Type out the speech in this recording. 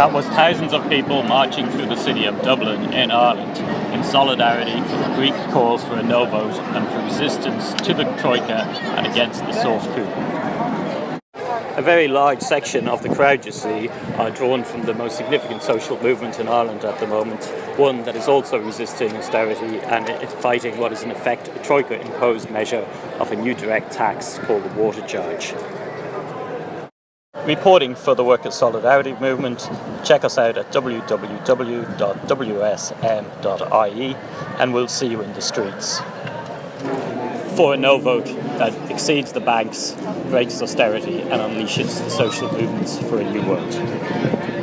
That was thousands of people marching through the city of Dublin in Ireland in solidarity with Greek calls for a no vote and for resistance to the Troika and against the source coup. A very large section of the crowd you see are drawn from the most significant social movement in Ireland at the moment, one that is also resisting austerity and fighting what is in effect a Troika imposed measure of a new direct tax called the water charge. Reporting for the Workers' Solidarity Movement, check us out at www.wsm.ie and we'll see you in the streets. For a no vote that exceeds the banks, breaks austerity and unleashes the social movements for a new world.